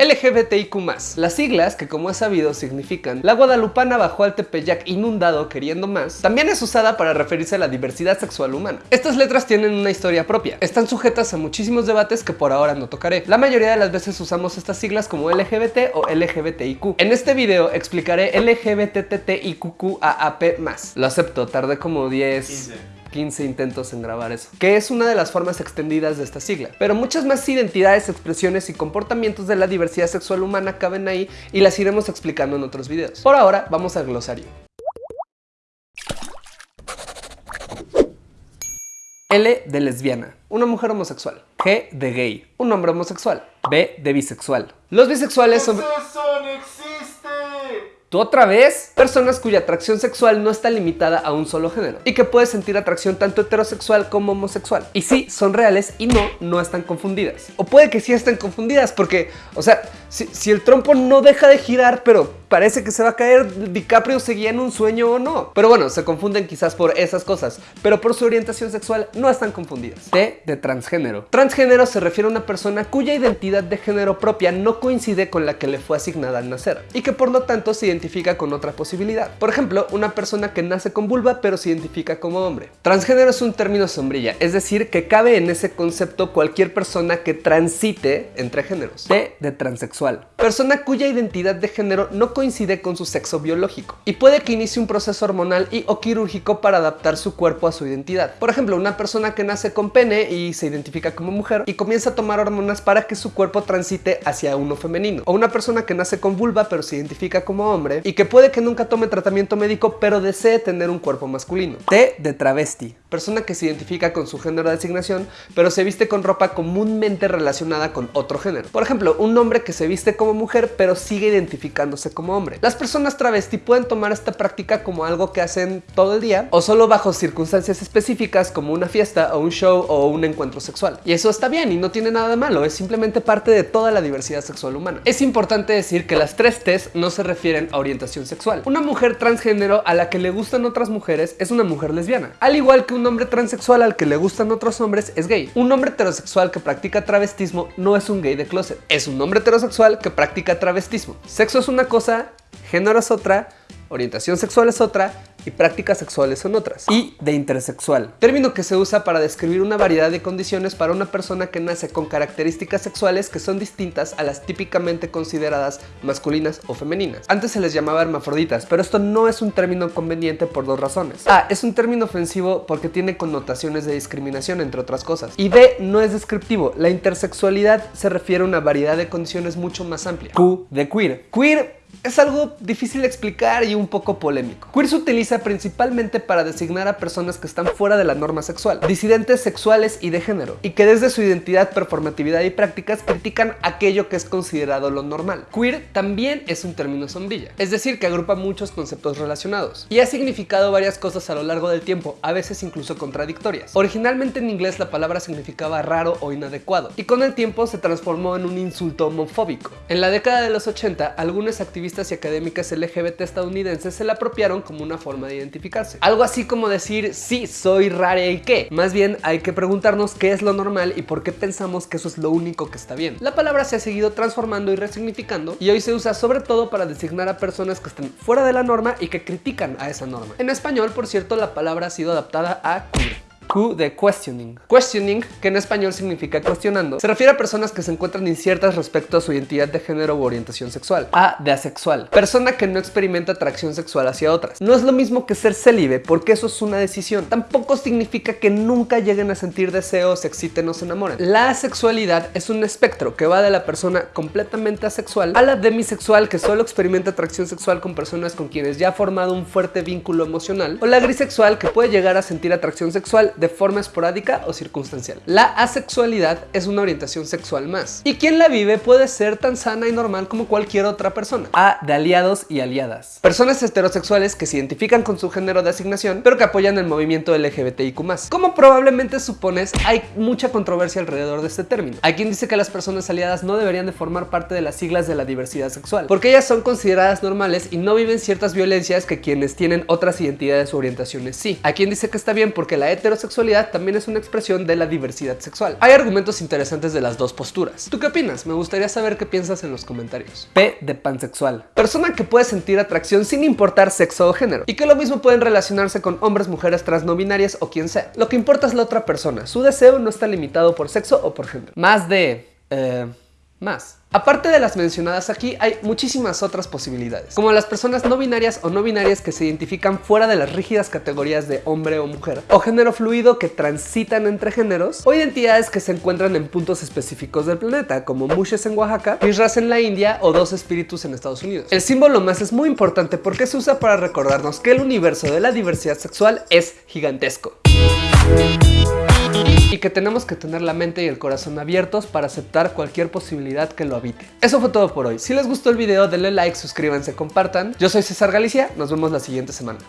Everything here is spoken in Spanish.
LGBTIQ+. Las siglas, que como es sabido significan La Guadalupana bajó al Tepeyac inundado queriendo más, también es usada para referirse a la diversidad sexual humana. Estas letras tienen una historia propia. Están sujetas a muchísimos debates que por ahora no tocaré. La mayoría de las veces usamos estas siglas como LGBT o LGBTIQ. En este video explicaré LGBTTIQQAAP+. Lo acepto, tardé como 10... 15 intentos en grabar eso, que es una de las formas extendidas de esta sigla. Pero muchas más identidades, expresiones y comportamientos de la diversidad sexual humana caben ahí y las iremos explicando en otros videos. Por ahora, vamos al glosario. L de lesbiana, una mujer homosexual. G de gay, un hombre homosexual. B de bisexual. Los bisexuales son... ¿Tú otra vez? Personas cuya atracción sexual no está limitada a un solo género y que puedes sentir atracción tanto heterosexual como homosexual. Y sí, son reales y no, no están confundidas. O puede que sí estén confundidas porque, o sea, si, si el trompo no deja de girar, pero parece que se va a caer, DiCaprio seguía en un sueño o no. Pero bueno, se confunden quizás por esas cosas, pero por su orientación sexual no están confundidas. T de transgénero. Transgénero se refiere a una persona cuya identidad de género propia no coincide con la que le fue asignada al nacer y que por lo tanto se identifica con otra posibilidad. Por ejemplo, una persona que nace con vulva pero se identifica como hombre. Transgénero es un término sombrilla, es decir, que cabe en ese concepto cualquier persona que transite entre géneros. T de transexual. Persona cuya identidad de género no coincide con su sexo biológico y puede que inicie un proceso hormonal y o quirúrgico para adaptar su cuerpo a su identidad. Por ejemplo, una persona que nace con pene y se identifica como mujer y comienza a tomar hormonas para que su cuerpo transite hacia uno femenino. O una persona que nace con vulva pero se identifica como hombre y que puede que nunca tome tratamiento médico pero desee tener un cuerpo masculino. T de travesti. Persona que se identifica con su género de asignación pero se viste con ropa comúnmente relacionada con otro género. Por ejemplo, un hombre que se viste como mujer pero sigue identificándose como hombre. Las personas travesti pueden tomar esta práctica como algo que hacen todo el día o solo bajo circunstancias específicas como una fiesta o un show o un encuentro sexual. Y eso está bien y no tiene nada de malo, es simplemente parte de toda la diversidad sexual humana. Es importante decir que las tres T's no se refieren a orientación sexual. Una mujer transgénero a la que le gustan otras mujeres es una mujer lesbiana, al igual que un hombre transexual al que le gustan otros hombres es gay. Un hombre heterosexual que practica travestismo no es un gay de closet, es un hombre heterosexual que practica travestismo. Sexo es una cosa, género es otra, orientación sexual es otra y prácticas sexuales son otras. Y de intersexual, término que se usa para describir una variedad de condiciones para una persona que nace con características sexuales que son distintas a las típicamente consideradas masculinas o femeninas. Antes se les llamaba hermafroditas, pero esto no es un término conveniente por dos razones. A. Es un término ofensivo porque tiene connotaciones de discriminación, entre otras cosas. Y B. No es descriptivo. La intersexualidad se refiere a una variedad de condiciones mucho más amplia. Q de queer. Queer es algo difícil de explicar y un poco polémico. Queer se utiliza principalmente para designar a personas que están fuera de la norma sexual, disidentes sexuales y de género, y que desde su identidad, performatividad y prácticas critican aquello que es considerado lo normal. Queer también es un término sombrilla, es decir, que agrupa muchos conceptos relacionados, y ha significado varias cosas a lo largo del tiempo, a veces incluso contradictorias. Originalmente en inglés la palabra significaba raro o inadecuado, y con el tiempo se transformó en un insulto homofóbico. En la década de los 80, algunos y académicas LGBT estadounidenses se la apropiaron como una forma de identificarse. Algo así como decir, sí, soy rara y qué. Más bien hay que preguntarnos qué es lo normal y por qué pensamos que eso es lo único que está bien. La palabra se ha seguido transformando y resignificando y hoy se usa sobre todo para designar a personas que están fuera de la norma y que critican a esa norma. En español, por cierto, la palabra ha sido adaptada a queer. Q de questioning. Questioning, que en español significa cuestionando, se refiere a personas que se encuentran inciertas respecto a su identidad de género u orientación sexual. A de asexual, persona que no experimenta atracción sexual hacia otras. No es lo mismo que ser célibe, porque eso es una decisión. Tampoco significa que nunca lleguen a sentir deseos, se exciten o se enamoren. La asexualidad es un espectro que va de la persona completamente asexual a la demisexual que solo experimenta atracción sexual con personas con quienes ya ha formado un fuerte vínculo emocional o la grisexual que puede llegar a sentir atracción sexual de forma esporádica o circunstancial. La asexualidad es una orientación sexual más. Y quien la vive puede ser tan sana y normal como cualquier otra persona. A de aliados y aliadas. Personas heterosexuales que se identifican con su género de asignación, pero que apoyan el movimiento LGBTIQ+. Como probablemente supones, hay mucha controversia alrededor de este término. Hay quien dice que las personas aliadas no deberían de formar parte de las siglas de la diversidad sexual, porque ellas son consideradas normales y no viven ciertas violencias que quienes tienen otras identidades o orientaciones sí. Hay quien dice que está bien porque la heterosexualidad homosexualidad también es una expresión de la diversidad sexual. Hay argumentos interesantes de las dos posturas. ¿Tú qué opinas? Me gustaría saber qué piensas en los comentarios. P de pansexual. Persona que puede sentir atracción sin importar sexo o género. Y que lo mismo pueden relacionarse con hombres, mujeres, trans no binarias o quien sea. Lo que importa es la otra persona. Su deseo no está limitado por sexo o por género. Más de... Eh, más. Aparte de las mencionadas aquí, hay muchísimas otras posibilidades, como las personas no binarias o no binarias que se identifican fuera de las rígidas categorías de hombre o mujer, o género fluido que transitan entre géneros, o identidades que se encuentran en puntos específicos del planeta, como Mushes en Oaxaca, Mishras en la India o Dos Espíritus en Estados Unidos. El símbolo más es muy importante porque se usa para recordarnos que el universo de la diversidad sexual es gigantesco que tenemos que tener la mente y el corazón abiertos para aceptar cualquier posibilidad que lo habite. Eso fue todo por hoy. Si les gustó el video, denle like, suscríbanse, compartan. Yo soy César Galicia, nos vemos la siguiente semana.